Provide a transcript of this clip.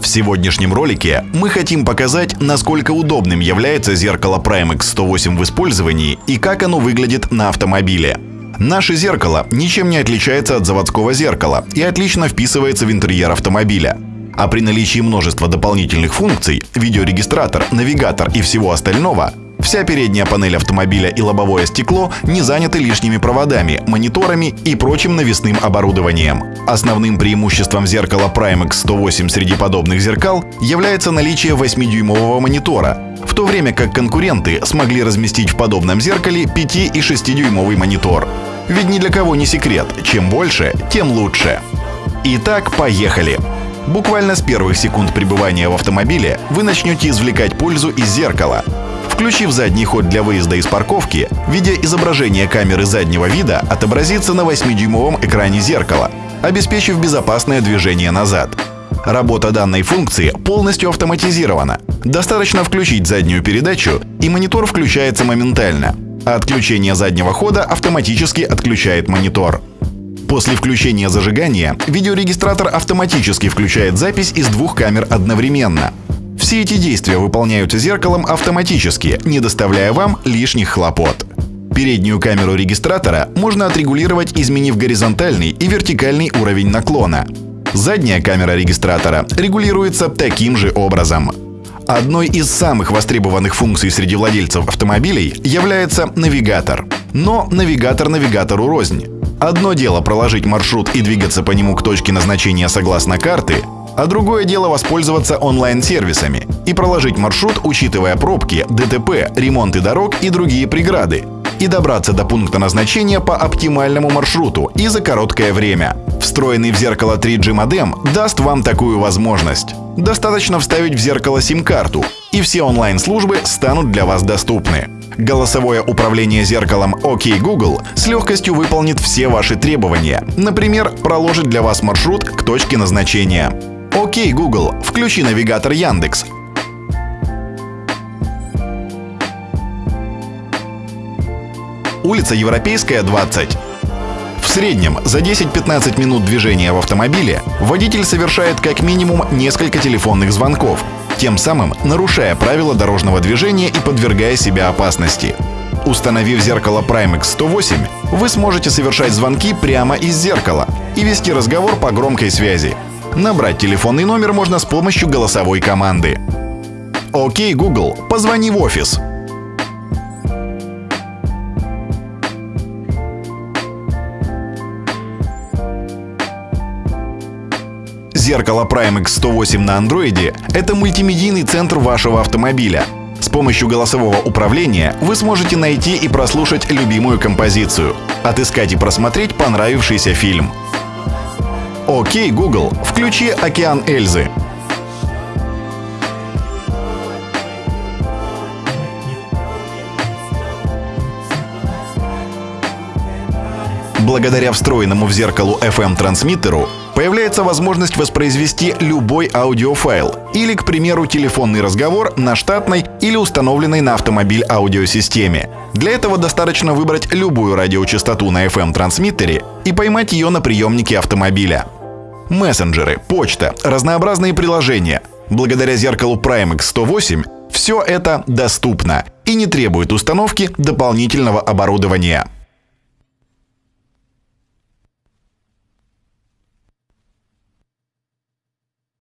В сегодняшнем ролике мы хотим показать, насколько удобным является зеркало Primex 108 в использовании и как оно выглядит на автомобиле. Наше зеркало ничем не отличается от заводского зеркала и отлично вписывается в интерьер автомобиля. А при наличии множества дополнительных функций – видеорегистратор, навигатор и всего остального – Вся передняя панель автомобиля и лобовое стекло не заняты лишними проводами, мониторами и прочим навесным оборудованием. Основным преимуществом зеркала Primex 108 среди подобных зеркал является наличие 8-дюймового монитора, в то время как конкуренты смогли разместить в подобном зеркале 5 и 6-дюймовый монитор. Ведь ни для кого не секрет, чем больше, тем лучше. Итак, поехали! Буквально с первых секунд пребывания в автомобиле вы начнете извлекать пользу из зеркала, Включив задний ход для выезда из парковки, видеоизображение камеры заднего вида отобразится на 8-дюймовом экране зеркала, обеспечив безопасное движение назад. Работа данной функции полностью автоматизирована. Достаточно включить заднюю передачу, и монитор включается моментально, а отключение заднего хода автоматически отключает монитор. После включения зажигания видеорегистратор автоматически включает запись из двух камер одновременно – все эти действия выполняются зеркалом автоматически, не доставляя вам лишних хлопот. Переднюю камеру регистратора можно отрегулировать, изменив горизонтальный и вертикальный уровень наклона. Задняя камера регистратора регулируется таким же образом. Одной из самых востребованных функций среди владельцев автомобилей является навигатор. Но навигатор навигатору рознь. Одно дело проложить маршрут и двигаться по нему к точке назначения согласно карты, а другое дело воспользоваться онлайн-сервисами и проложить маршрут, учитывая пробки, ДТП, ремонты дорог и другие преграды, и добраться до пункта назначения по оптимальному маршруту и за короткое время. Встроенный в зеркало 3G модем даст вам такую возможность. Достаточно вставить в зеркало сим-карту, и все онлайн-службы станут для вас доступны. Голосовое управление зеркалом OK Google с легкостью выполнит все ваши требования. Например, проложит для вас маршрут к точке назначения. Окей, Google, включи навигатор Яндекс. Улица Европейская, 20. В среднем за 10-15 минут движения в автомобиле водитель совершает как минимум несколько телефонных звонков, тем самым нарушая правила дорожного движения и подвергая себя опасности. Установив зеркало Primex 108, вы сможете совершать звонки прямо из зеркала и вести разговор по громкой связи. Набрать телефонный номер можно с помощью голосовой команды. Окей, Google, позвони в офис. Зеркало Primex 108 на андроиде — это мультимедийный центр вашего автомобиля. С помощью голосового управления вы сможете найти и прослушать любимую композицию, отыскать и просмотреть понравившийся фильм — Окей, Google, включи «Океан Эльзы». Благодаря встроенному в зеркалу FM-трансмиттеру появляется возможность воспроизвести любой аудиофайл или, к примеру, телефонный разговор на штатной или установленной на автомобиль аудиосистеме. Для этого достаточно выбрать любую радиочастоту на FM-трансмиттере и поймать ее на приемнике автомобиля мессенджеры, почта, разнообразные приложения. Благодаря зеркалу Primex 108 все это доступно и не требует установки дополнительного оборудования.